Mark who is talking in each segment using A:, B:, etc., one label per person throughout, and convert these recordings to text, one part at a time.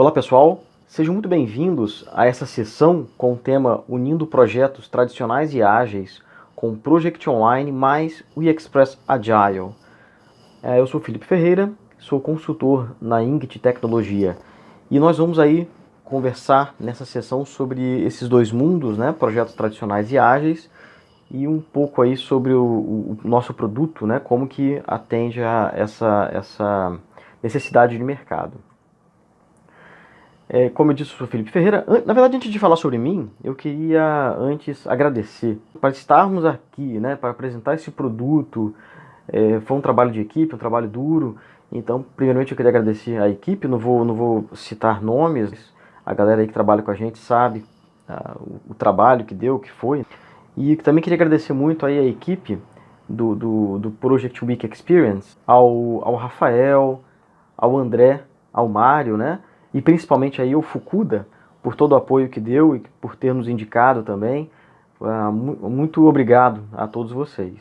A: Olá pessoal, sejam muito bem-vindos a essa sessão com o tema Unindo Projetos Tradicionais e Ágeis com Project Online mais o Express Agile. É, eu sou Felipe Ferreira, sou consultor na Ingt Tecnologia e nós vamos aí conversar nessa sessão sobre esses dois mundos, né, projetos tradicionais e ágeis, e um pouco aí sobre o, o nosso produto, né, como que atende a essa, essa necessidade de mercado. É, como eu disse, eu sou Felipe Ferreira. Na verdade, antes de falar sobre mim, eu queria antes agradecer para estarmos aqui, né, para apresentar esse produto. É, foi um trabalho de equipe, um trabalho duro. Então, primeiramente, eu queria agradecer a equipe. Não vou, não vou citar nomes. A galera aí que trabalha com a gente sabe ah, o, o, trabalho que deu, que foi. E também queria agradecer muito aí a equipe do, do, do Project Week Experience, ao, ao Rafael, ao André, ao Mário, né? E principalmente aí o Fukuda, por todo o apoio que deu e por ter nos indicado também. Uh, muito obrigado a todos vocês.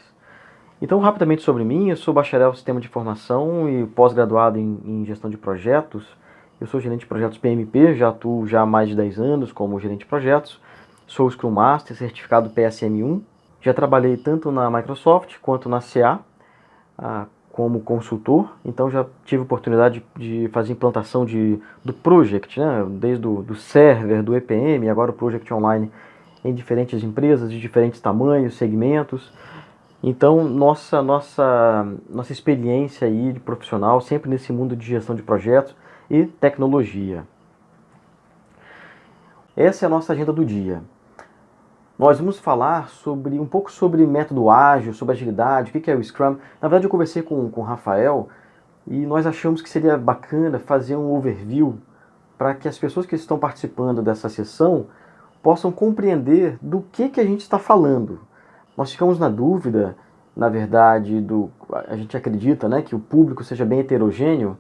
A: Então, rapidamente sobre mim, eu sou bacharel em Sistema de Informação e pós-graduado em, em, Gestão de Projetos. Eu sou gerente de projetos PMP, já atuo já há mais de 10 anos como gerente de projetos. Sou Scrum Master, certificado PSM1. Já trabalhei tanto na Microsoft quanto na CA, uh, como consultor, então já tive oportunidade de fazer implantação de, do Project, né? desde o do server, do EPM, agora o Project Online em diferentes empresas de diferentes tamanhos, segmentos. Então, nossa, nossa, nossa experiência aí de profissional sempre nesse mundo de gestão de projetos e tecnologia. Essa é a nossa agenda do dia. Nós vamos falar sobre um pouco sobre método ágil, sobre agilidade, o que é o Scrum. Na verdade, eu conversei com, com o Rafael e nós achamos que seria bacana fazer um overview para que as pessoas que estão participando dessa sessão possam compreender do que, que a gente está falando. Nós ficamos na dúvida, na verdade, do, a gente acredita né, que o público seja bem heterogêneo.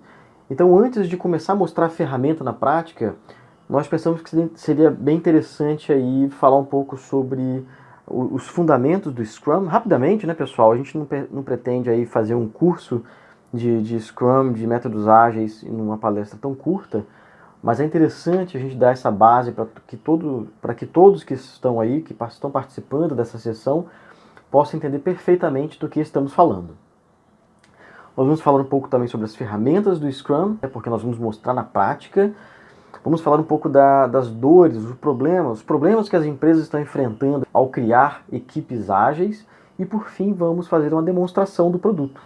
A: Então, antes de começar a mostrar a ferramenta na prática, nós pensamos que seria bem interessante aí falar um pouco sobre os fundamentos do Scrum. Rapidamente, né, pessoal? A gente não, não pretende aí fazer um curso de, de Scrum, de métodos ágeis, em uma palestra tão curta, mas é interessante a gente dar essa base para que, todo, que todos que estão aí, que estão participando dessa sessão, possam entender perfeitamente do que estamos falando. Nós vamos falar um pouco também sobre as ferramentas do Scrum, né, porque nós vamos mostrar na prática Vamos falar um pouco da, das dores, os problemas, os problemas que as empresas estão enfrentando ao criar equipes ágeis e por fim vamos fazer uma demonstração do produto.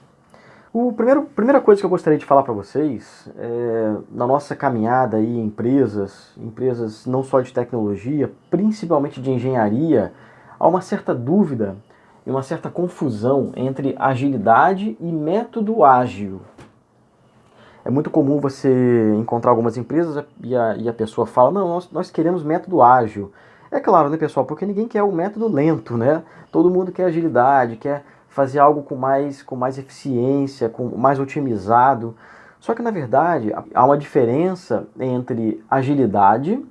A: O primeiro, primeira coisa que eu gostaria de falar para vocês, é, na nossa caminhada aí em empresas, empresas não só de tecnologia, principalmente de engenharia, há uma certa dúvida e uma certa confusão entre agilidade e método ágil. É muito comum você encontrar algumas empresas e a, e a pessoa fala, não, nós, nós queremos método ágil. É claro, né, pessoal, porque ninguém quer o método lento, né? Todo mundo quer agilidade, quer fazer algo com mais, com mais eficiência, com mais otimizado. Só que, na verdade, há uma diferença entre agilidade,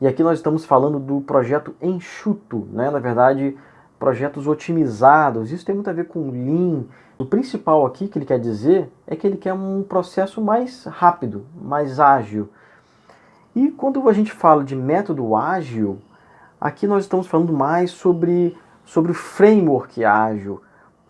A: e aqui nós estamos falando do projeto enxuto, né? Na verdade, projetos otimizados. Isso tem muito a ver com Lean, o principal aqui que ele quer dizer é que ele quer um processo mais rápido, mais ágil. E quando a gente fala de método ágil, aqui nós estamos falando mais sobre, sobre o framework ágil,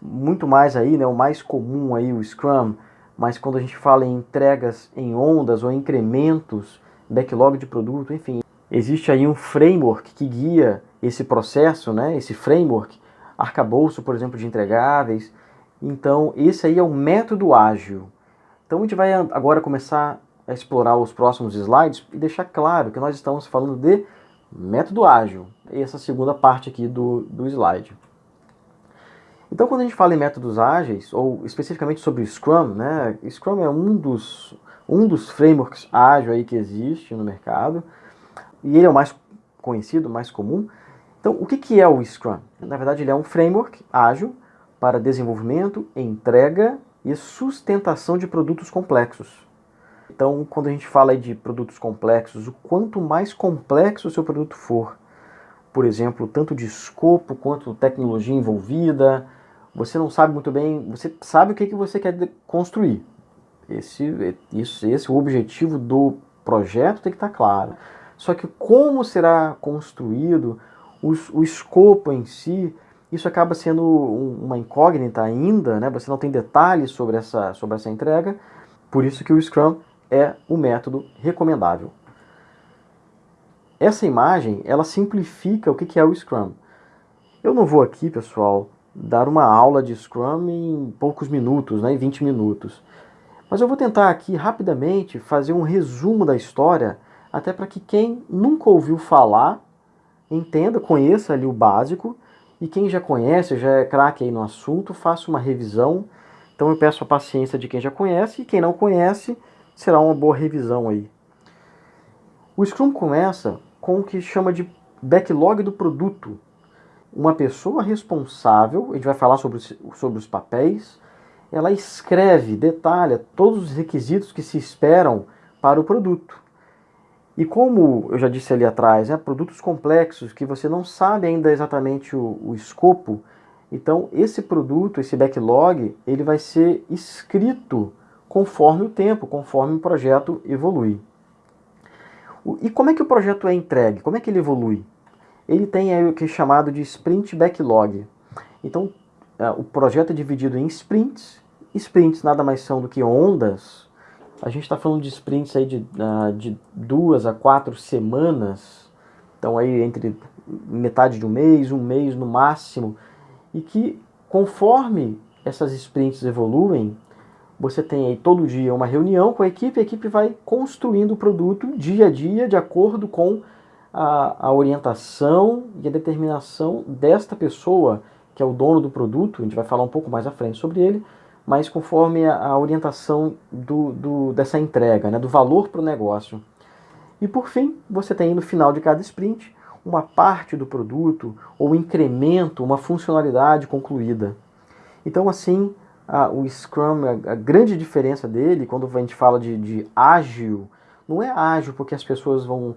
A: muito mais aí, né, o mais comum aí, o Scrum, mas quando a gente fala em entregas em ondas ou incrementos, backlog de produto, enfim, existe aí um framework que guia esse processo, né, esse framework, arcabouço, por exemplo, de entregáveis, então, esse aí é o método ágil. Então, a gente vai agora começar a explorar os próximos slides e deixar claro que nós estamos falando de método ágil. Essa segunda parte aqui do, do slide. Então, quando a gente fala em métodos ágeis, ou especificamente sobre Scrum, né? Scrum é um dos, um dos frameworks ágil aí que existe no mercado, e ele é o mais conhecido, mais comum. Então, o que, que é o Scrum? Na verdade, ele é um framework ágil para desenvolvimento, entrega e sustentação de produtos complexos. Então, quando a gente fala de produtos complexos, o quanto mais complexo o seu produto for, por exemplo, tanto de escopo quanto tecnologia envolvida, você não sabe muito bem, você sabe o que, que você quer construir. Esse, esse, esse é o objetivo do projeto tem que estar claro. Só que como será construído, o, o escopo em si, isso acaba sendo uma incógnita ainda, né? você não tem detalhes sobre essa, sobre essa entrega, por isso que o Scrum é o método recomendável. Essa imagem, ela simplifica o que é o Scrum. Eu não vou aqui, pessoal, dar uma aula de Scrum em poucos minutos, né, em 20 minutos. Mas eu vou tentar aqui rapidamente fazer um resumo da história, até para que quem nunca ouviu falar entenda, conheça ali o básico, e quem já conhece, já é craque aí no assunto, faça uma revisão. Então eu peço a paciência de quem já conhece, e quem não conhece, será uma boa revisão aí. O Scrum começa com o que chama de backlog do produto, uma pessoa responsável, a gente vai falar sobre sobre os papéis, ela escreve, detalha todos os requisitos que se esperam para o produto. E como eu já disse ali atrás, né, produtos complexos que você não sabe ainda exatamente o, o escopo, então esse produto, esse backlog, ele vai ser escrito conforme o tempo, conforme o projeto evolui. E como é que o projeto é entregue? Como é que ele evolui? ele tem aí o que é chamado de sprint backlog. Então, é, o projeto é dividido em sprints. Sprints nada mais são do que ondas. A gente está falando de sprints aí de, ah, de duas a quatro semanas. Então, aí entre metade de um mês, um mês no máximo. E que, conforme essas sprints evoluem, você tem aí todo dia uma reunião com a equipe, a equipe vai construindo o produto dia a dia, de acordo com a, a orientação e a determinação desta pessoa, que é o dono do produto, a gente vai falar um pouco mais à frente sobre ele, mas conforme a, a orientação do, do, dessa entrega, né, do valor para o negócio. E por fim, você tem no final de cada sprint uma parte do produto ou incremento, uma funcionalidade concluída. Então assim, a, o Scrum, a, a, grande diferença dele, quando a gente fala de, de ágil, não é ágil porque as pessoas vão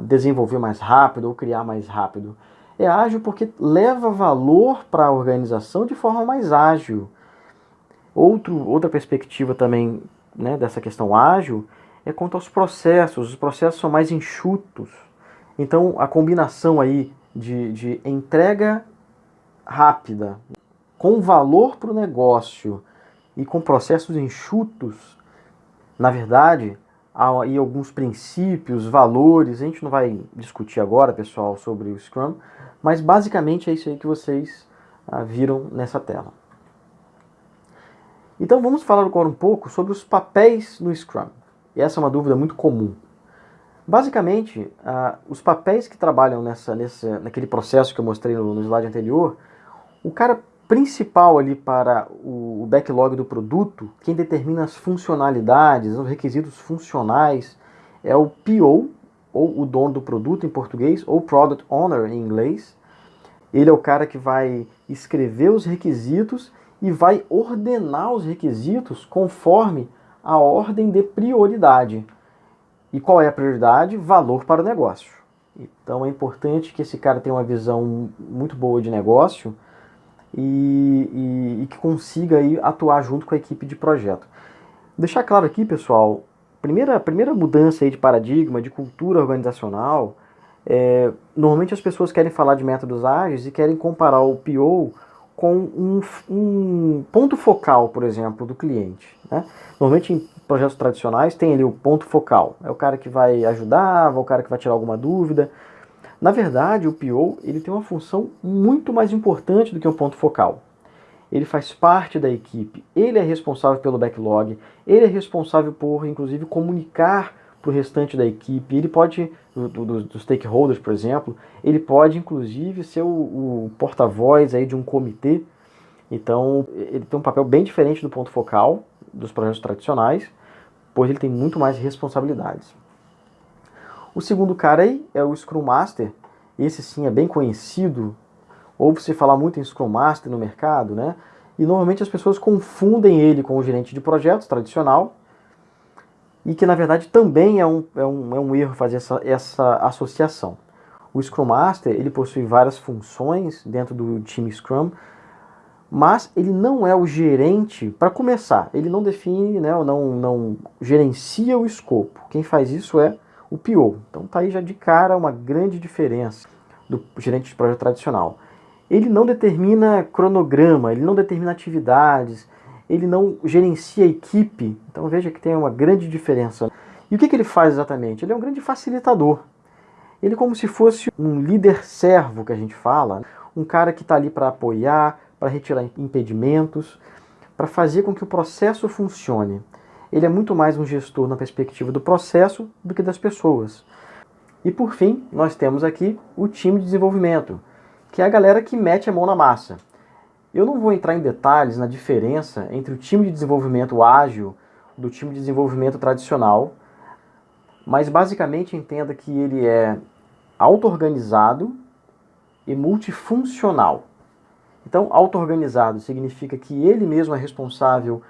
A: desenvolver mais rápido ou criar mais rápido. É ágil porque leva valor para a organização de forma mais ágil. Outro, outra perspectiva também né, dessa questão ágil é quanto aos processos. Os processos são mais enxutos. Então a combinação aí de, de entrega rápida, com valor para o negócio e com processos enxutos, na verdade, há aí alguns princípios, valores, a gente não vai discutir agora, pessoal, sobre o Scrum, mas basicamente é isso aí que vocês ah, viram nessa tela. Então vamos falar agora um pouco sobre os papéis no Scrum. E essa é uma dúvida muito comum. Basicamente, ah, os papéis que trabalham nessa, nessa, naquele processo que eu mostrei no, no slide anterior, o cara principal ali para o backlog do produto, quem determina as funcionalidades, os requisitos funcionais, é o PO, ou o dono do produto em português, ou Product Owner em inglês. Ele é o cara que vai escrever os requisitos e vai ordenar os requisitos conforme a ordem de prioridade. E qual é a prioridade? Valor para o negócio. Então é importante que esse cara tenha uma visão muito boa de negócio, e, e, e que consiga aí atuar junto com a equipe de projeto. Deixar claro aqui, pessoal, primeira, primeira mudança aí de paradigma, de cultura organizacional, é, normalmente as pessoas querem falar de métodos ágeis e querem comparar o PO com um, um ponto focal, por exemplo, do cliente. Né? Normalmente em projetos tradicionais tem ali o ponto focal, é o cara que vai ajudar, é o cara que vai tirar alguma dúvida, na verdade, o PO ele tem uma função muito mais importante do que um ponto focal. Ele faz parte da equipe, ele é responsável pelo backlog, ele é responsável por, inclusive, comunicar para o restante da equipe, ele pode, dos do stakeholders, por exemplo, ele pode, inclusive, ser o, o porta-voz aí de um comitê. Então, ele tem um papel bem diferente do ponto focal dos projetos tradicionais, pois ele tem muito mais responsabilidades. O segundo cara aí é o Scrum Master. Esse sim é bem conhecido. Ouve-se falar muito em Scrum Master no mercado, né? E normalmente as pessoas confundem ele com o gerente de projetos tradicional. E que na verdade também é um, é um, é um erro fazer essa, essa associação. O Scrum Master ele possui várias funções dentro do time Scrum. mas ele não é o gerente, para começar, ele não define, né, não, não gerencia o escopo. Quem faz isso é o PO. Então tá aí já de cara uma grande diferença do gerente de projeto tradicional. Ele não determina cronograma, ele não determina atividades, ele não gerencia a equipe. Então veja que tem uma grande diferença. E o que, que ele faz exatamente? Ele é um grande facilitador. Ele é como se fosse um líder servo que a gente fala, um cara que está ali para apoiar, para retirar impedimentos, para fazer com que o processo funcione. Ele é muito mais um gestor na perspectiva do processo do que das pessoas. E por fim, nós temos aqui o time de desenvolvimento, que é a galera que mete a mão na massa. Eu não vou entrar em detalhes na diferença entre o time de desenvolvimento ágil do time de desenvolvimento tradicional, mas basicamente entenda que ele é auto-organizado e multifuncional. Então, auto-organizado significa que ele mesmo é responsável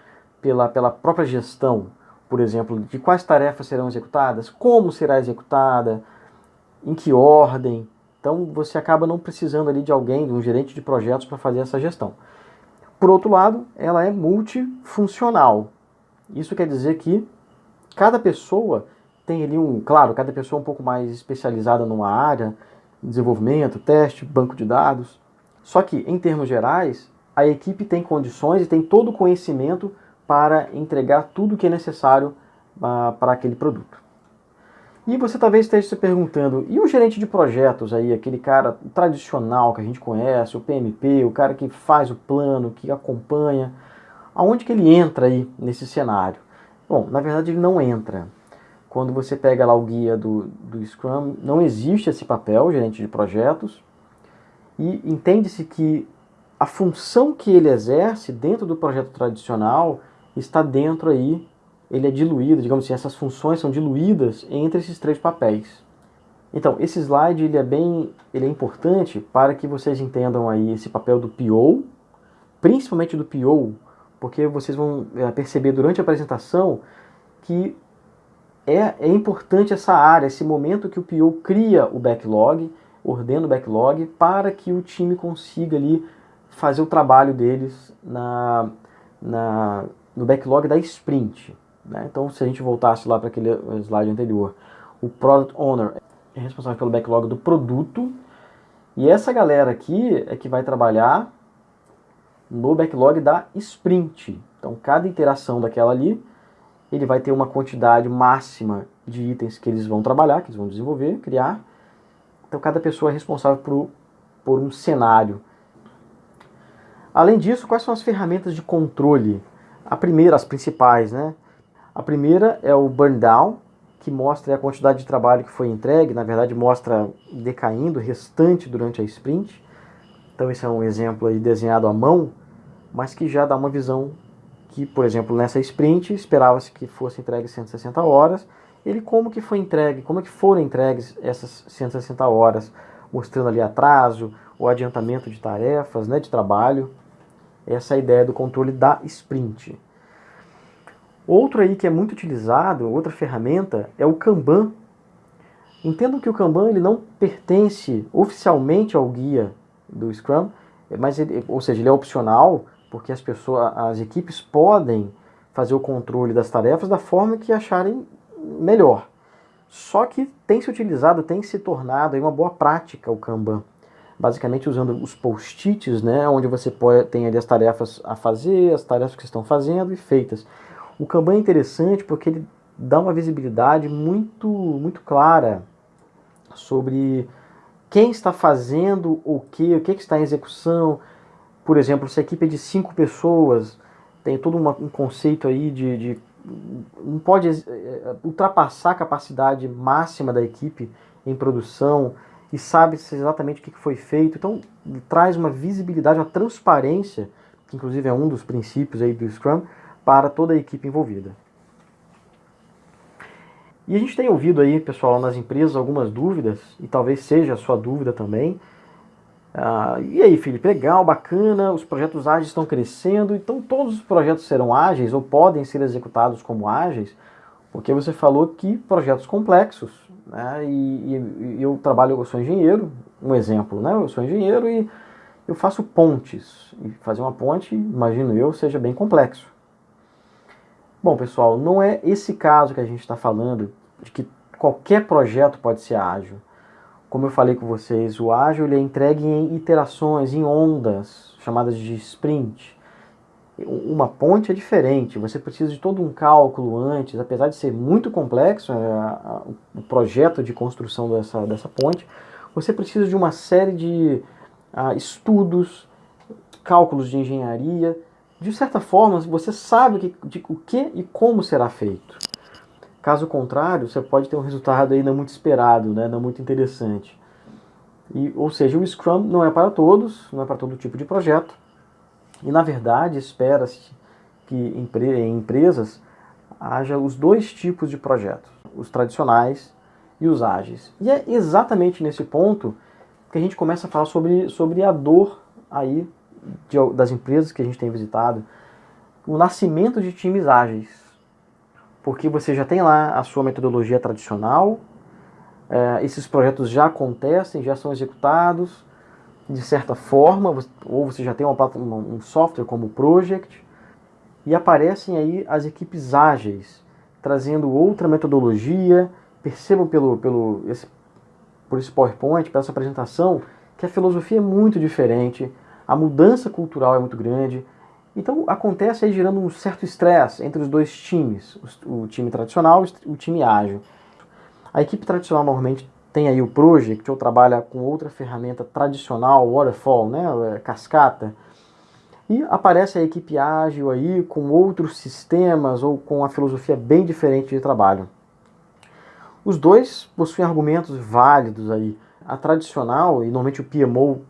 A: pela, pela própria gestão, por exemplo, de quais tarefas serão executadas, como será executada, em que ordem. Então, você acaba não precisando ali de alguém, de um gerente de projetos para fazer essa gestão. Por outro lado, ela é multifuncional. Isso quer dizer que cada pessoa tem ali um, claro, cada pessoa um pouco mais especializada numa área, desenvolvimento, teste, banco de dados, só que, em termos gerais, a equipe tem condições e tem todo o conhecimento para entregar tudo o que é necessário uh, para aquele produto. E você talvez esteja se perguntando, e o gerente de projetos aí, aquele cara tradicional que a gente conhece, o PMP, o cara que faz o plano, que acompanha, aonde que ele entra aí nesse cenário? Bom, na verdade ele não entra. Quando você pega lá o guia do, do Scrum, não existe esse papel, gerente de projetos, e entende-se que a função que ele exerce dentro do projeto tradicional está dentro aí, ele é diluído, digamos assim, essas funções são diluídas entre esses três papéis. Então, esse slide ele é bem, ele é importante para que vocês entendam aí esse papel do PO, principalmente do PO, porque vocês vão é, perceber durante a apresentação que é, é importante essa área, esse momento que o PO cria o backlog, ordena o backlog para que o time consiga ali fazer o trabalho deles na, na, no backlog da sprint. Né? Então, se a gente voltasse lá para aquele slide anterior, o Product Owner é responsável pelo backlog do produto, e essa galera aqui é que vai trabalhar no backlog da sprint. Então, cada interação daquela ali, ele vai ter uma quantidade máxima de itens que eles vão trabalhar, que eles vão desenvolver, criar, então cada pessoa é responsável por, por um cenário. Além disso, quais são as ferramentas de controle? A primeira, as principais, né? A primeira é o burn down, que mostra a quantidade de trabalho que foi entregue, na verdade mostra decaindo, restante durante a sprint. Então esse é um exemplo aí desenhado à mão, mas que já dá uma visão que, por exemplo, nessa sprint esperava-se que fosse entregue 160 horas, ele como que foi entregue, como que foram entregues essas 160 horas, mostrando ali atraso, o adiantamento de tarefas, né, de trabalho. Essa é a ideia do controle da sprint. Outro aí que é muito utilizado, outra ferramenta, é o Kanban. Entendam que o Kanban ele não pertence oficialmente ao guia do Scrum, mas ele, ou seja, ele é opcional, porque as pessoas, as equipes podem fazer o controle das tarefas da forma que acharem melhor. Só que tem se utilizado, tem se tornado uma boa prática o Kanban. Basicamente usando os post-its, né, onde você pode, tem ali as tarefas a fazer, as tarefas que estão fazendo e feitas. O Kanban é interessante porque ele dá uma visibilidade muito, muito clara sobre quem está fazendo o que, o que está em execução. Por exemplo, se a equipe é de cinco pessoas, tem todo uma, um conceito aí de, de não pode eh, ultrapassar a capacidade máxima da equipe em produção e sabe exatamente o que foi feito. Então traz uma visibilidade, uma transparência, que inclusive é um dos princípios aí do Scrum, para toda a equipe envolvida. E a gente tem ouvido aí, pessoal, nas empresas algumas dúvidas, e talvez seja a sua dúvida também, ah, e aí, Felipe, legal, bacana, os projetos ágeis estão crescendo, então todos os projetos serão ágeis ou podem ser executados como ágeis, porque você falou que projetos complexos, né, e, e, eu trabalho, eu sou engenheiro, um exemplo, né, eu sou engenheiro e, eu faço pontes. E fazer uma ponte, imagino eu, seja bem complexo. Bom, pessoal, não é esse caso que a gente está falando, de que qualquer projeto pode ser ágil. Como eu falei com vocês, o ágil ele é entregue em iterações, em ondas, chamadas de sprint. Uma ponte é diferente, você precisa de todo um cálculo antes, apesar de ser muito complexo é, o projeto de construção dessa, dessa ponte, você precisa de uma série de uh, estudos, cálculos de engenharia. De certa forma, você sabe que, de, o que e como será feito. Caso contrário, você pode ter um resultado aí não muito esperado, né, não muito interessante. E, ou seja, o Scrum não é para todos, não é para todo tipo de projeto. E, na verdade, espera-se que em empresas haja os dois tipos de projetos, os tradicionais e os ágeis. E é exatamente nesse ponto que a gente começa a falar sobre, sobre a dor aí de, das empresas que a gente tem visitado, o nascimento de times ágeis. Porque você já tem lá a sua metodologia tradicional, é, esses projetos já acontecem, já são executados de certa forma, ou você já tem uma, um software como o Project, e aparecem aí as equipes ágeis, trazendo outra metodologia. Percebam pelo, pelo, esse por esse PowerPoint, para essa apresentação, que a filosofia é muito diferente, a mudança cultural é muito grande. Então acontece aí gerando um certo estresse entre os dois times, o time tradicional e o time ágil. A equipe tradicional normalmente tem aí o Project, ou trabalha com outra ferramenta tradicional, Waterfall, né, é, cascata. E aparece a equipe ágil aí com outros sistemas ou com a filosofia bem diferente de trabalho. Os dois possuem argumentos válidos aí. A tradicional, e normalmente o PMO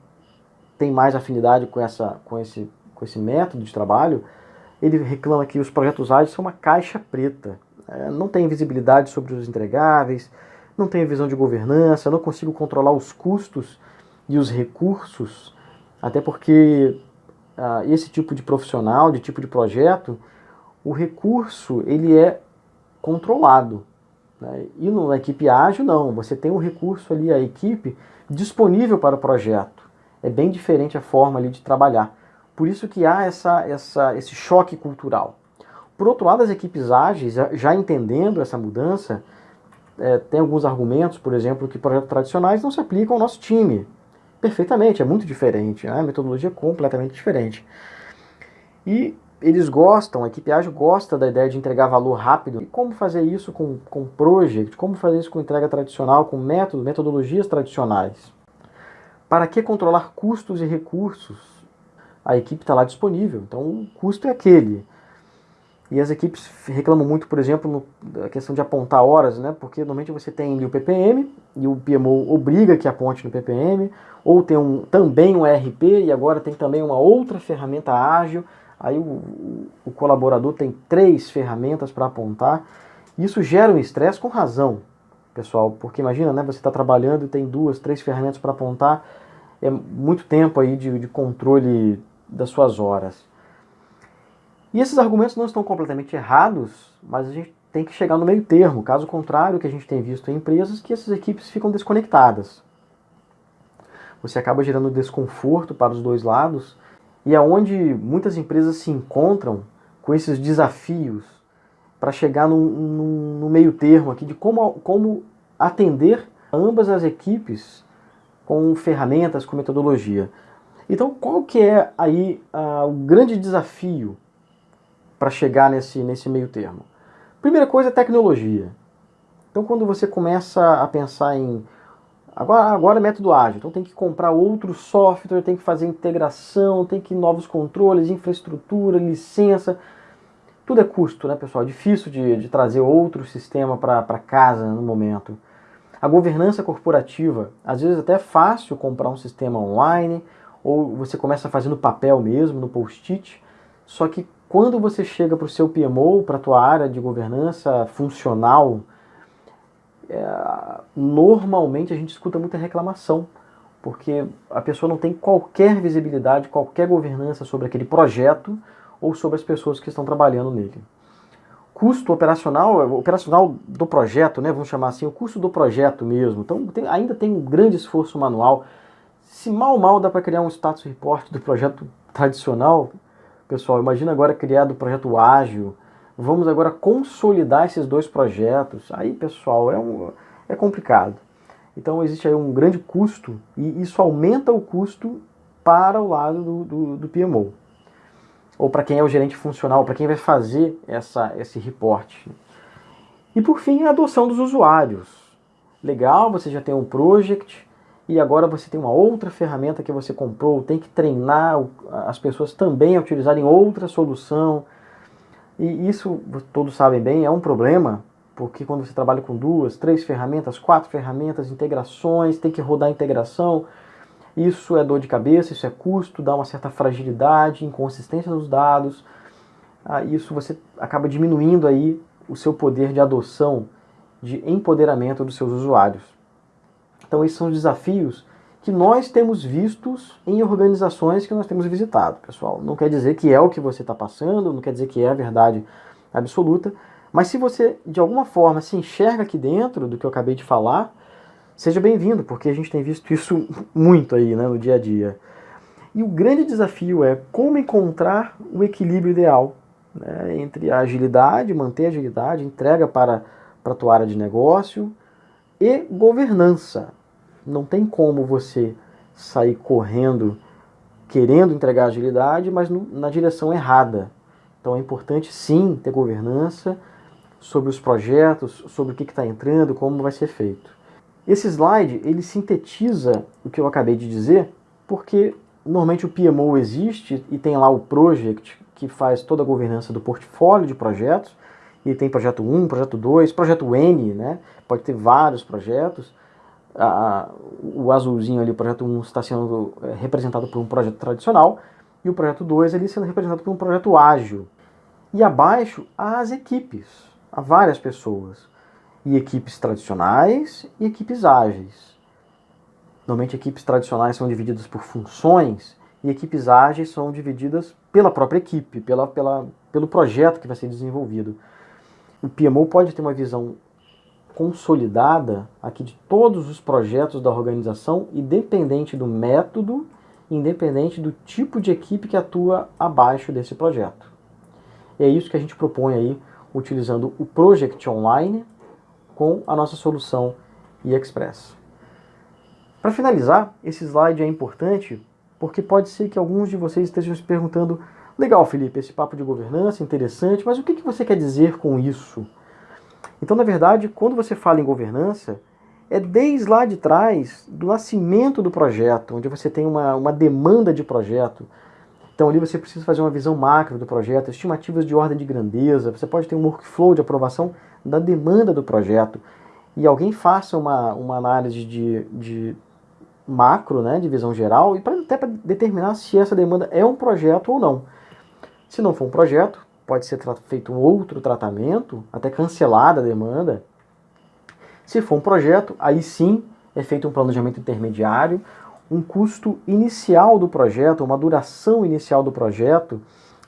A: tem mais afinidade com, essa, com, esse, com esse método de trabalho, ele reclama que os projetos ágeis são uma caixa preta. É, não tem visibilidade sobre os entregáveis, não tem visão de governança, não consigo controlar os custos e os recursos, até porque ah, esse tipo de profissional, de tipo de projeto, o recurso ele é controlado. Né? E na equipe ágil, não. Você tem um recurso ali, a equipe, disponível para o projeto. É bem diferente a forma ali de trabalhar. Por isso que há essa, essa, esse choque cultural. Por outro lado, as equipes ágeis, já entendendo essa mudança, é, tem alguns argumentos, por exemplo, que projetos tradicionais não se aplicam ao nosso time. Perfeitamente, é muito diferente, né? a metodologia é completamente diferente. E eles gostam, a equipe ágil gosta da ideia de entregar valor rápido. E como fazer isso com, com project? Como fazer isso com entrega tradicional, com métodos, metodologias tradicionais? Para que controlar custos e recursos? A equipe está lá disponível, então o custo é aquele. E as equipes reclamam muito, por exemplo, da questão de apontar horas, né? porque normalmente você tem o PPM e o PMO obriga que aponte no PPM, ou tem um, também um RP e agora tem também uma outra ferramenta ágil Aí o, o colaborador tem três ferramentas para apontar. Isso gera um estresse com razão, pessoal, porque imagina, né, você está trabalhando e tem duas, três ferramentas para apontar, é muito tempo aí de, de controle das suas horas. E esses argumentos não estão completamente errados, mas a gente tem que chegar no meio termo. Caso contrário, o que a gente tem visto em empresas que essas equipes ficam desconectadas. Você acaba gerando desconforto para os dois lados e é muitas empresas se encontram com esses desafios para chegar no, no, no, meio termo aqui de como, como atender ambas as equipes com ferramentas, com metodologia. Então, qual que é aí uh, o grande desafio para chegar nesse, nesse meio termo? Primeira coisa é tecnologia. Então, quando você começa a pensar em Agora, agora é método ágil, então tem que comprar outro software, tem que fazer integração, tem que novos controles, infraestrutura, licença. Tudo é custo, né, pessoal? É difícil de, de trazer outro sistema para casa no momento. A governança corporativa, às vezes até é fácil comprar um sistema online, ou você começa fazendo papel mesmo, no post-it, só que quando você chega para o seu PMO, para a tua área de governança funcional, é, normalmente a gente escuta muita reclamação, porque a pessoa não tem qualquer visibilidade, qualquer governança sobre aquele projeto ou sobre as pessoas que estão trabalhando nele. Custo operacional, operacional do projeto, né, vamos chamar assim, o custo do projeto mesmo. Então tem, ainda tem um grande esforço manual. Se mal mal dá para criar um status report do projeto tradicional, pessoal, imagina agora criar do projeto ágil. Vamos agora consolidar esses dois projetos. Aí, pessoal, é, um, é complicado. Então existe aí um grande custo e isso aumenta o custo para o lado do, do, do PMO. Ou para quem é o gerente funcional, para quem vai fazer essa, esse reporte. E por fim, a adoção dos usuários. Legal, você já tem um project e agora você tem uma outra ferramenta que você comprou, tem que treinar as pessoas também a utilizarem outra solução. E isso, todos sabem bem, é um problema, porque quando você trabalha com duas, três ferramentas, quatro ferramentas, integrações, tem que rodar a integração, isso é dor de cabeça, isso é custo, dá uma certa fragilidade, inconsistência dos dados, ah, isso você acaba diminuindo aí o seu poder de adoção, de empoderamento dos seus usuários. Então esses são os desafios que nós temos vistos em organizações que nós temos visitado, pessoal. Não quer dizer que é o que você está passando, não quer dizer que é a verdade absoluta, mas se você, de alguma forma, se enxerga aqui dentro do que eu acabei de falar, seja bem-vindo, porque a gente tem visto isso muito aí né, no dia a dia. E o grande desafio é como encontrar o equilíbrio ideal né, entre a agilidade, manter a agilidade, entrega para, para a tua área de negócio e governança. Não tem como você sair correndo querendo entregar agilidade, mas no, na direção errada. Então é importante sim ter governança sobre os projetos, sobre o que está entrando, como vai ser feito. Esse slide ele sintetiza o que eu acabei de dizer, porque normalmente o PMO existe e tem lá o project que faz toda a governança do portfólio de projetos, e tem projeto 1, projeto 2, projeto N, né? pode ter vários projetos. o azulzinho ali, o projeto 1, está sendo é, representado por um projeto tradicional, e o projeto 2 ali sendo representado por um projeto ágil. E abaixo, as equipes, há várias pessoas e equipes tradicionais e equipes ágeis. Normalmente equipes tradicionais são divididas por funções e equipes ágeis são divididas pela própria equipe, pela, pela, pelo projeto que vai ser desenvolvido. O PMO pode ter uma visão consolidada aqui de todos os projetos da organização, independente do método, independente do tipo de equipe que atua abaixo desse projeto. É isso que a gente propõe aí, utilizando o Project Online, com a nossa solução eXpress. Para finalizar, esse slide é importante porque pode ser que alguns de vocês estejam se perguntando legal Felipe, esse papo de governança é interessante, mas o que, que você quer dizer com isso? Então, na verdade, quando você fala em governança, é desde lá de trás, do nascimento do projeto, onde você tem uma, uma demanda de projeto. Então ali você precisa fazer uma visão macro do projeto, estimativas de ordem de grandeza, você pode ter um workflow de aprovação da demanda do projeto e alguém faça uma, uma análise de, de macro, né, de visão geral, e pra, até para determinar se essa demanda é um projeto ou não. Se não for um projeto, pode ser feito um outro tratamento, até cancelada a demanda. Se for um projeto, aí sim é feito um planejamento intermediário, um custo inicial do projeto, uma duração inicial do projeto.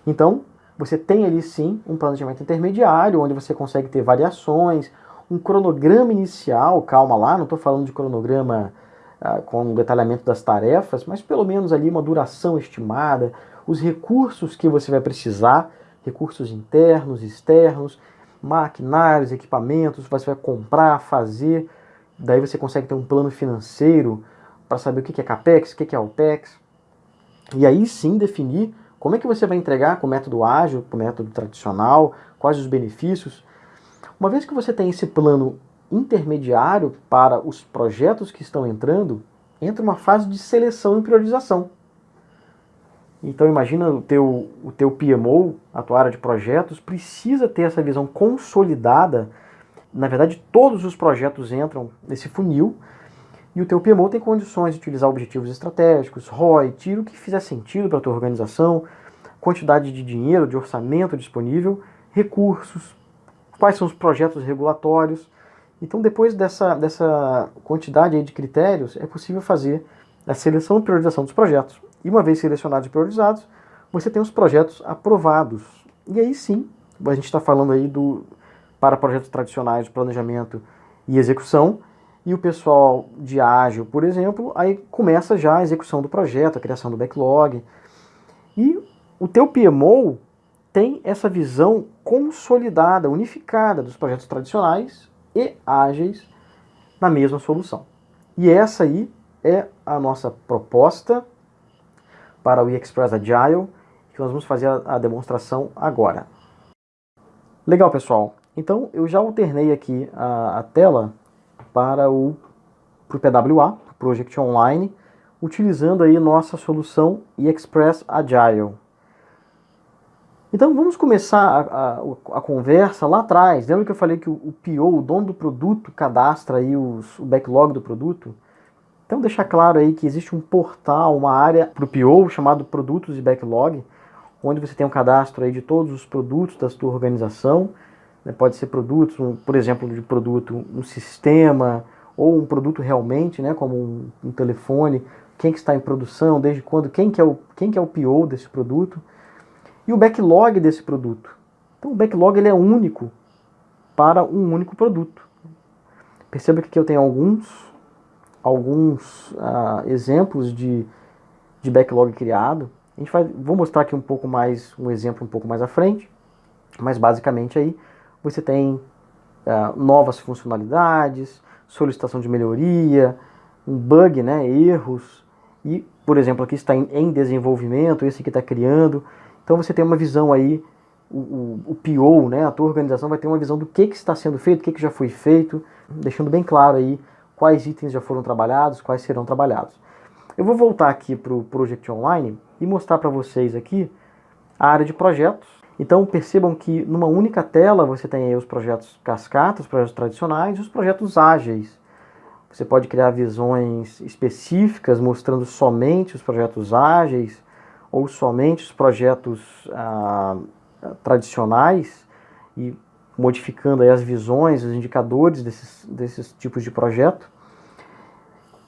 A: Então, você tem ali sim um planejamento intermediário, onde você consegue ter variações, um cronograma inicial, calma lá, não estou falando de cronograma ah, com detalhamento das tarefas, mas pelo menos ali uma duração estimada, os recursos que você vai precisar, recursos internos, externos, maquinários, equipamentos, você vai comprar, fazer, daí você consegue ter um plano financeiro para saber o que é CAPEX, o que é OPEX, e aí sim definir como é que você vai entregar com o método ágil, com o método tradicional, quais os benefícios. Uma vez que você tem esse plano intermediário para os projetos que estão entrando, entra uma fase de seleção e priorização. Então imagina o teu, o teu PMO, a tua área de projetos, precisa ter essa visão consolidada. Na verdade, todos os projetos entram nesse funil e o teu PMO tem condições de utilizar objetivos estratégicos, ROI, tiro o que fizer sentido para a tua organização, quantidade de dinheiro, de orçamento disponível, recursos, quais são os projetos regulatórios. Então, depois dessa, dessa quantidade de critérios, é possível fazer a seleção e priorização dos projetos. E uma vez selecionados e priorizados, você tem os projetos aprovados. E aí sim, a gente está falando aí do, para projetos tradicionais de planejamento e execução, E o pessoal de ágil, por exemplo, aí começa já a execução do projeto, a criação do backlog. E o teu PMO tem essa visão consolidada, unificada dos projetos tradicionais e ágeis na mesma solução. E essa aí é a nossa proposta para o eXpress Agile, que nós vamos fazer a demonstração agora. Legal, pessoal. Então, eu já alternei aqui a, a tela para o pro PWA, Project Online, utilizando aí nossa solução eXpress Agile. Então vamos começar a, a, a, conversa lá atrás. Lembra que eu falei que o, o PO, o dono do produto, cadastra aí os, o backlog do produto? Então deixar claro aí que existe um portal, uma área para o PO chamado Produtos e Backlog, onde você tem um cadastro aí de todos os produtos da sua organização. Né? Pode ser produtos, um, por exemplo, de produto, um sistema, ou um produto realmente, né? como um, um telefone, quem que está em produção, desde quando, quem que é o, quem que é o PO desse produto e o backlog desse produto. Então o backlog ele é único para um único produto. Perceba que aqui eu tenho alguns, alguns uh, exemplos de, de backlog criado. A gente vai, vou mostrar aqui um pouco mais, um exemplo um pouco mais à frente, mas basicamente aí você tem uh, novas funcionalidades, solicitação de melhoria, um bug, né, erros, e, por exemplo, aqui está em, em desenvolvimento, esse aqui está criando, então você tem uma visão aí, o, o, o PO, né, a tua organização vai ter uma visão do que, que está sendo feito, o que, que já foi feito, deixando bem claro aí quais itens já foram trabalhados, quais serão trabalhados. Eu vou voltar aqui para o Project Online e mostrar para vocês aqui a área de projetos. Então percebam que numa única tela você tem os projetos cascatas, os projetos tradicionais e os projetos ágeis. Você pode criar visões específicas mostrando somente os projetos ágeis, ou somente os projetos ah, tradicionais e modificando as visões, os indicadores desses, desses tipos de projeto.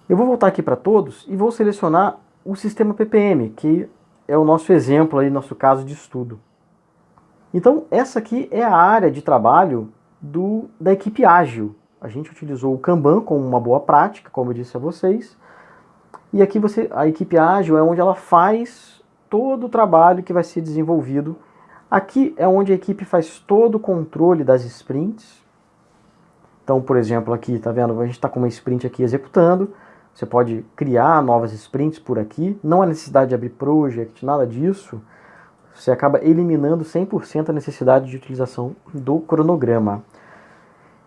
A: Eu vou voltar aqui para todos e vou selecionar o sistema PPM, que é o nosso exemplo aí, nosso caso de estudo. Então, essa aqui é a área de trabalho do, da equipe ágil. A gente utilizou o Kanban como uma boa prática, como eu disse a vocês. E aqui você, a equipe ágil é onde ela faz todo o trabalho que vai ser desenvolvido. Aqui é onde a equipe faz todo o controle das sprints. Então, por exemplo, aqui, tá vendo? A gente está com uma sprint aqui executando. Você pode criar novas sprints por aqui. Não há necessidade de abrir project, nada disso. Você acaba eliminando 100% a necessidade de utilização do cronograma.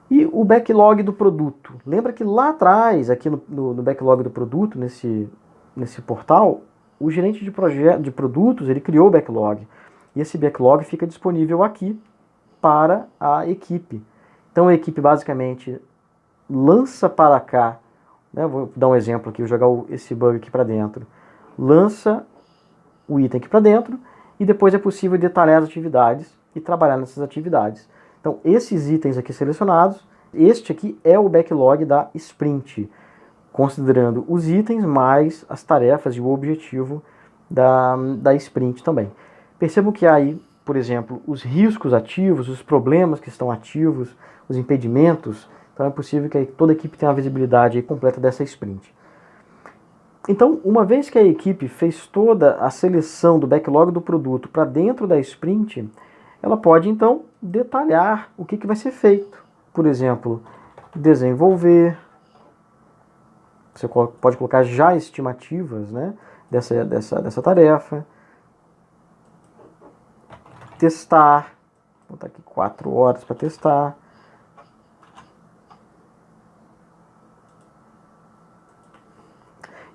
A: E o backlog do produto. Lembra que lá atrás, aqui no, no, no backlog do produto, nesse, nesse portal, o gerente de, de produtos ele criou o backlog. E esse backlog fica disponível aqui para a equipe. Então a equipe basicamente lança para cá, né, vou dar um exemplo aqui, vou jogar esse bug aqui para dentro. Lança o item aqui para dentro e depois é possível detalhar as atividades e trabalhar nessas atividades. Então esses itens aqui selecionados, este aqui é o backlog da sprint considerando os itens mais as tarefas e o objetivo da, da sprint também. Percebam que aí, por exemplo, os riscos ativos, os problemas que estão ativos, os impedimentos, então é possível que toda a equipe tenha uma visibilidade completa dessa sprint. Então, uma vez que a equipe fez toda a seleção do backlog do produto para dentro da sprint, ela pode então detalhar o que, que vai ser feito. Por exemplo, desenvolver, você pode colocar já estimativas né, dessa, dessa, dessa tarefa. Testar. Vou botar aqui 4 horas para testar.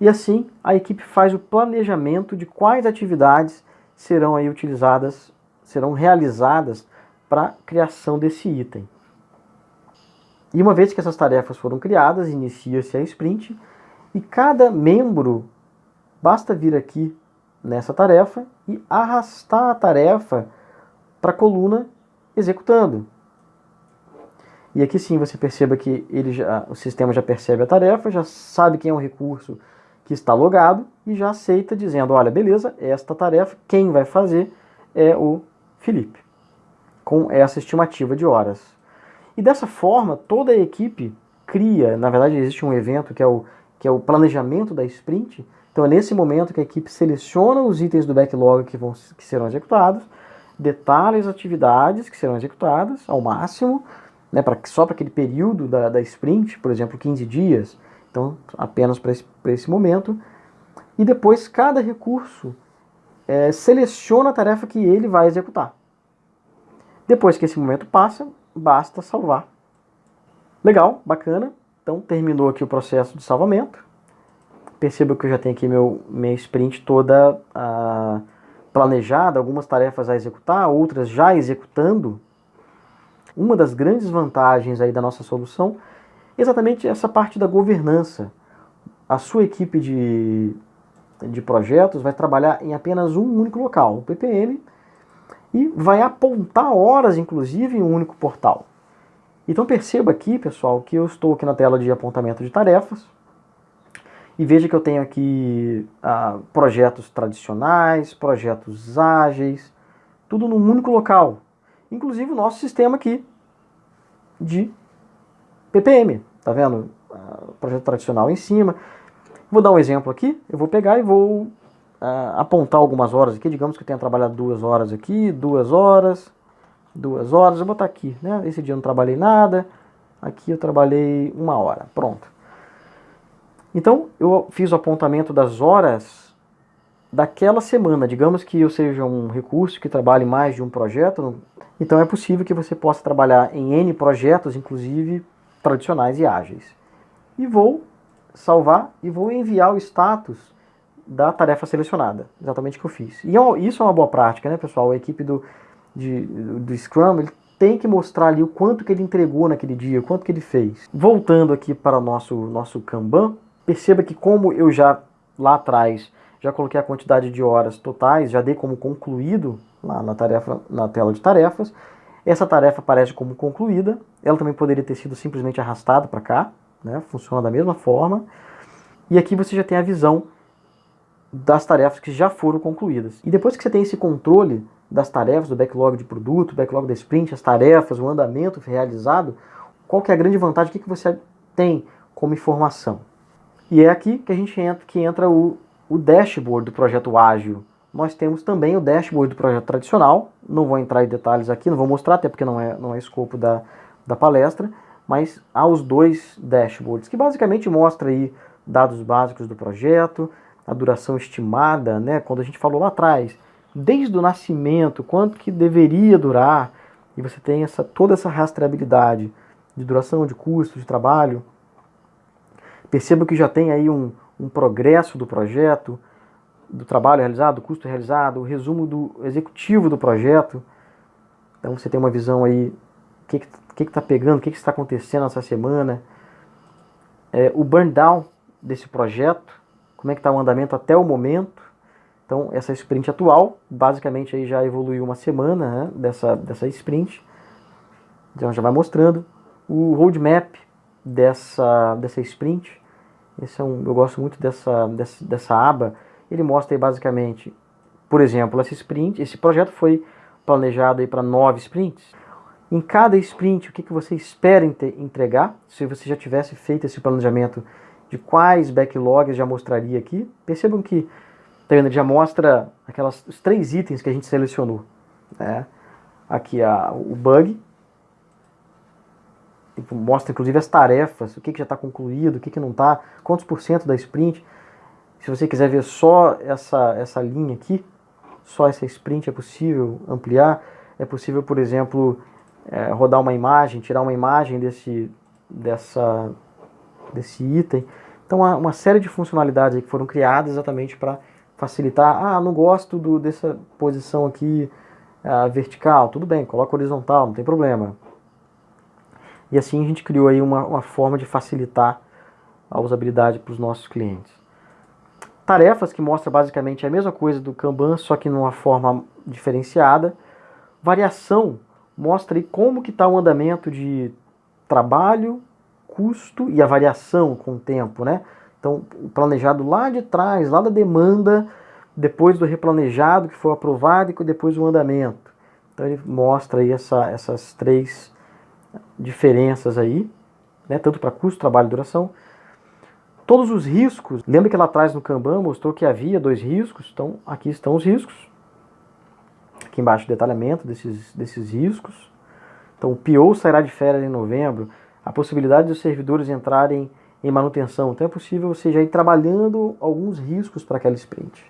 A: E assim a equipe faz o planejamento de quais atividades serão aí utilizadas, serão realizadas para a criação desse item. E uma vez que essas tarefas foram criadas, inicia-se a sprint e cada membro basta vir aqui nessa tarefa e arrastar a tarefa para a coluna executando. E aqui sim você perceba que ele já, o sistema já percebe a tarefa, já sabe quem é o recurso que está logado e já aceita dizendo, olha, beleza, esta tarefa, quem vai fazer é o Felipe, com essa estimativa de horas. E dessa forma, toda a equipe cria, na verdade existe um evento que é o, que é o planejamento da sprint, então é nesse momento que a equipe seleciona os itens do backlog que, vão, que serão executados, detalha as atividades que serão executadas ao máximo, né, pra, só para aquele período da, da sprint, por exemplo, 15 dias, então apenas para esse, esse momento, e depois cada recurso é, seleciona a tarefa que ele vai executar. Depois que esse momento passa, basta salvar. Legal, bacana. Então terminou aqui o processo de salvamento. Perceba que eu já tenho aqui meu, minha sprint toda ah, planejada, algumas tarefas a executar, outras já executando. Uma das grandes vantagens aí da nossa solução exatamente essa parte da governança. A sua equipe de, de projetos vai trabalhar em apenas um único local, o PPM, e vai apontar horas, inclusive, em um único portal. Então perceba aqui, pessoal, que eu estou aqui na tela de apontamento de tarefas, e veja que eu tenho aqui ah, projetos tradicionais, projetos ágeis, tudo num único local. Inclusive o nosso sistema aqui de PPM, tá vendo? Ah, projeto tradicional em cima. Vou dar um exemplo aqui, eu vou pegar e vou uh, apontar algumas horas aqui, digamos que eu tenha trabalhado duas horas aqui, duas horas, duas horas, eu vou botar aqui, né? Esse dia eu não trabalhei nada, aqui eu trabalhei uma hora, pronto. Então, eu fiz o apontamento das horas daquela semana. Digamos que eu seja um recurso que trabalhe mais de um projeto, então é possível que você possa trabalhar em N projetos, inclusive tradicionais e ágeis. E vou salvar e vou enviar o status da tarefa selecionada, exatamente o que eu fiz. E é isso é uma boa prática, né, pessoal? A equipe do, de, do Scrum tem que mostrar ali o quanto que ele entregou naquele dia, o quanto que ele fez. Voltando aqui para o nosso, nosso Kanban, perceba que como eu já lá atrás já coloquei a quantidade de horas totais, já dei como concluído lá na, tarefa, na tela de tarefas, essa tarefa aparece como concluída, ela também poderia ter sido simplesmente arrastada para cá, né? funciona da mesma forma. E aqui você já tem a visão das tarefas que já foram concluídas. E depois que você tem esse controle das tarefas, do backlog de produto, backlog da sprint, as tarefas, o andamento realizado, qual que é a grande vantagem, o que, que você tem como informação? E é aqui que a gente entra, que entra o, o dashboard do projeto ágil. Nós temos também o dashboard do projeto tradicional, não vou entrar em detalhes aqui, não vou mostrar, até porque não é, não é escopo da, da palestra, mas há os dois dashboards, que basicamente mostra aí dados básicos do projeto, a duração estimada, né, quando a gente falou lá atrás, desde o nascimento, quanto que deveria durar, e você tem essa, toda essa rastreabilidade de duração, de custo, de trabalho. Perceba que já tem aí um, um progresso do projeto, do trabalho realizado, do custo realizado, o resumo do executivo do projeto. Então você tem uma visão aí, o que, que que está pegando, o que, que está acontecendo essa semana, é, o burn down desse projeto, como é que está o andamento até o momento. Então, essa sprint atual, basicamente aí já evoluiu uma semana né, dessa, dessa sprint. Então já vai mostrando o roadmap dessa, dessa sprint. Esse é um, eu gosto muito dessa, dessa, dessa aba. Ele mostra aí basicamente, por exemplo, essa sprint, esse projeto foi planejado para nove sprints em cada sprint o que, que você espera entregar, se você já tivesse feito esse planejamento de quais backlogs já mostraria aqui. Percebam que tá vendo, já mostra aquelas, os três itens que a gente selecionou. Né? Aqui a, o bug, mostra inclusive as tarefas, o que, que já está concluído, o que, que não está, quantos por cento da sprint. Se você quiser ver só essa, essa linha aqui, só essa sprint é possível ampliar. É possível, por exemplo, é, rodar uma imagem, tirar uma imagem desse, dessa, desse item. Então, há uma série de funcionalidades que foram criadas exatamente para facilitar. Ah, não gosto do, dessa posição aqui uh, vertical. Tudo bem, coloca horizontal, não tem problema. E assim a gente criou aí uma, uma forma de facilitar a usabilidade para os nossos clientes. Tarefas que mostra basicamente a mesma coisa do Kanban, só que numa forma diferenciada. Variação mostra como que está o andamento de trabalho, custo e a variação com o tempo, né? Então, planejado lá de trás, lá da demanda, depois do replanejado que foi aprovado e depois o andamento. Então ele mostra aí essa, essas três diferenças aí. né, tanto para custo, trabalho e duração. Todos os riscos, lembra que lá atrás no Kanban mostrou que havia dois riscos, então aqui estão os riscos. Aqui embaixo o detalhamento desses, desses riscos. Então o PO sairá de férias em novembro, a possibilidade dos servidores entrarem em manutenção. Então é possível você já ir trabalhando alguns riscos para aquela sprint.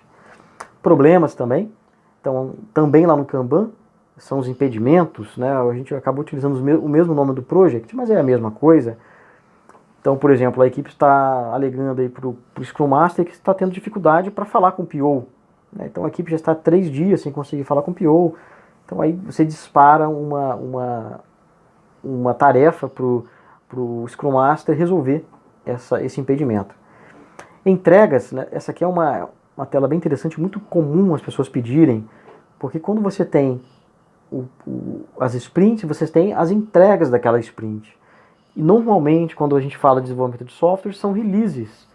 A: Problemas também. Então também lá no Kanban são os impedimentos, né? A gente acabou utilizando o mesmo nome do project, mas é a mesma coisa. Então, por exemplo, a equipe está alegando aí para o Scrum Master que está tendo dificuldade para falar com o PO. Né? Então a equipe já está três dias sem conseguir falar com o PO. Então aí você dispara uma, uma, uma tarefa para o Scrum Master resolver essa, esse impedimento. Entregas, né? essa aqui é uma, uma tela bem interessante, muito comum as pessoas pedirem, porque quando você tem o, o, as sprints, você tem as entregas daquela sprint. E normalmente, quando a gente fala de desenvolvimento de software, são releases.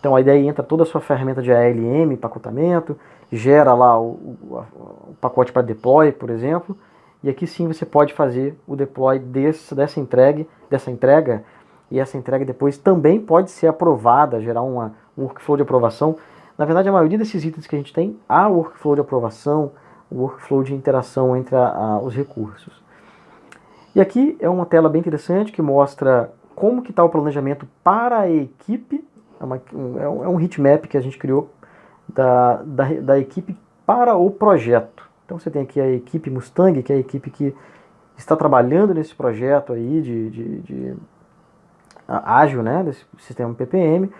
A: Então a ideia entra toda a sua ferramenta de ALM, empacotamento, gera lá o, o, o pacote para deploy, por exemplo, e aqui sim você pode fazer o deploy desse, dessa, entrega, dessa entrega, e essa entrega depois também pode ser aprovada, gerar uma, um workflow de aprovação. Na verdade, a maioria desses itens que a gente tem, há workflow de aprovação, workflow de interação entre a, a, os recursos. E aqui é uma tela bem interessante que mostra como que está o planejamento para a equipe, é, uma, um, é um é heatmap que a gente criou da, da, da equipe para o projeto. Então você tem aqui a equipe Mustang, que é a equipe que está trabalhando nesse projeto aí de, de, de ágil, né, desse sistema PPM.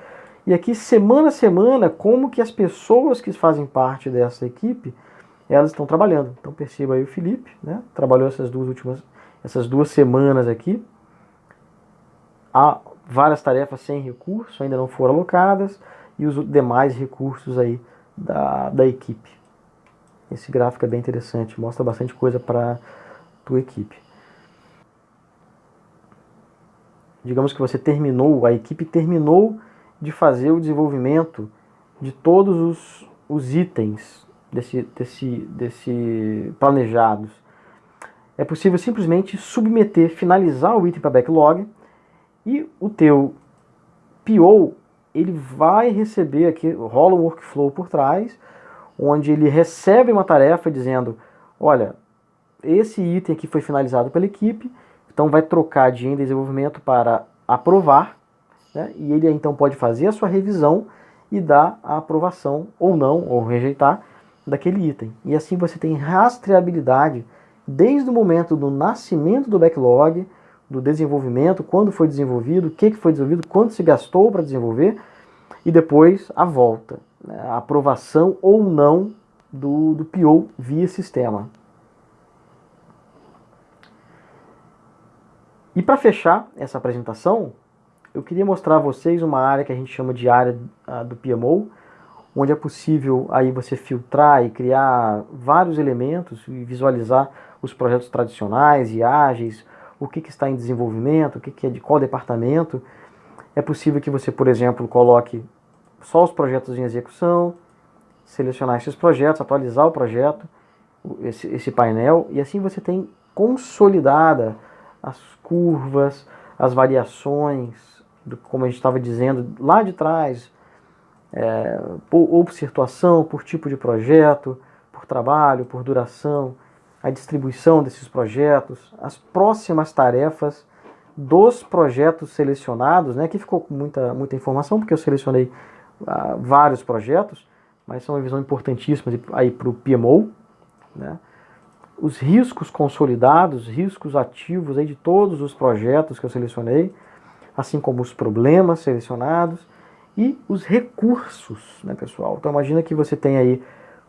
A: E aqui, semana a semana, como que as pessoas que fazem parte dessa equipe elas estão trabalhando. Então perceba aí o Felipe, né? Trabalhou essas duas últimas, essas duas semanas aqui. Há várias tarefas sem recurso, ainda não foram alocadas, e os demais recursos aí da, da equipe. Esse gráfico é bem interessante, mostra bastante coisa para a tua equipe. Digamos que você terminou, a equipe terminou de fazer o desenvolvimento de todos os, os itens desse, desse, desse planejados. É possível simplesmente submeter, finalizar o item para backlog e o teu PO ele vai receber aqui, rola um workflow por trás, onde ele recebe uma tarefa dizendo, olha, esse item aqui foi finalizado pela equipe, então vai trocar de em desenvolvimento para aprovar, né? e ele então pode fazer a sua revisão e dar a aprovação ou não, ou rejeitar, daquele item. E assim você tem rastreabilidade desde o momento do nascimento do backlog, do desenvolvimento, quando foi desenvolvido, o que foi desenvolvido, quanto se gastou para desenvolver, e depois a volta, né, a aprovação ou não do, do PO via sistema. E para fechar essa apresentação, eu queria mostrar a vocês uma área que a gente chama de área uh, do PMO, onde é possível aí você filtrar e criar vários elementos e visualizar os projetos tradicionais e ágeis, o que, que está em desenvolvimento, o que, que é de qual departamento. É possível que você, por exemplo, coloque só os projetos em execução, selecionar esses projetos, atualizar o projeto, esse, esse painel, e assim você tem consolidada as curvas, as variações, do, como a gente estava dizendo lá de trás, é, por, ou por situação, por tipo de projeto, por trabalho, por duração, a distribuição desses projetos, as próximas tarefas dos projetos selecionados, né? Aqui ficou com muita, muita informação, porque eu selecionei uh, vários projetos, mas são uma visão importantíssima aí para o PMO, né? Os riscos consolidados, riscos ativos aí de todos os projetos que eu selecionei, assim como os problemas selecionados, e os recursos, né, pessoal? Então imagina que você tem aí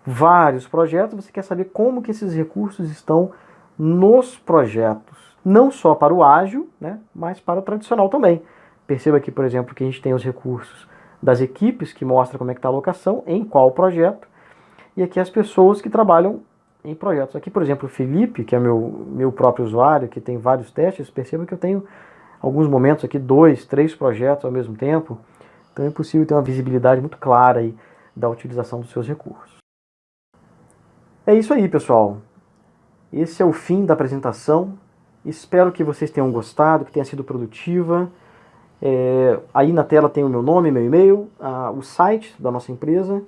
A: vários projetos, você quer saber como que esses recursos estão nos projetos, não só para o ágil, né, mas para o tradicional também. Perceba aqui, por exemplo, que a gente tem os recursos das equipes, que mostra como é que está a alocação, em qual projeto, e aqui as pessoas que trabalham em projetos. Aqui, por exemplo, o Felipe, que é meu, meu próprio usuário, que tem vários testes, perceba que eu tenho alguns momentos aqui, dois, três projetos ao mesmo tempo, então é possível ter uma visibilidade muito clara aí da utilização dos seus recursos. É isso aí, pessoal. Esse é o fim da apresentação Espero que vocês tenham gostado, que tenha sido produtiva. É, aí na tela tem o meu nome, meu e-mail, o site da nossa empresa.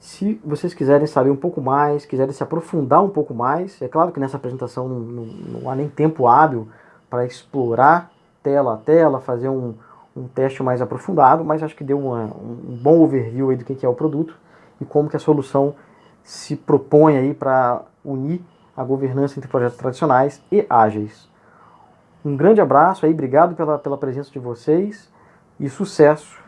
A: Se vocês quiserem saber um pouco mais, quiserem se aprofundar um pouco mais, é claro que nessa apresentação não, não, não há nem tempo hábil para explorar tela a tela, fazer um, um teste mais aprofundado, mas acho que deu uma, um bom overview aí do que é o produto e como que a solução se propõe aí para unir a governança entre projetos tradicionais e ágeis. Um grande abraço aí, obrigado pela, pela presença de vocês e sucesso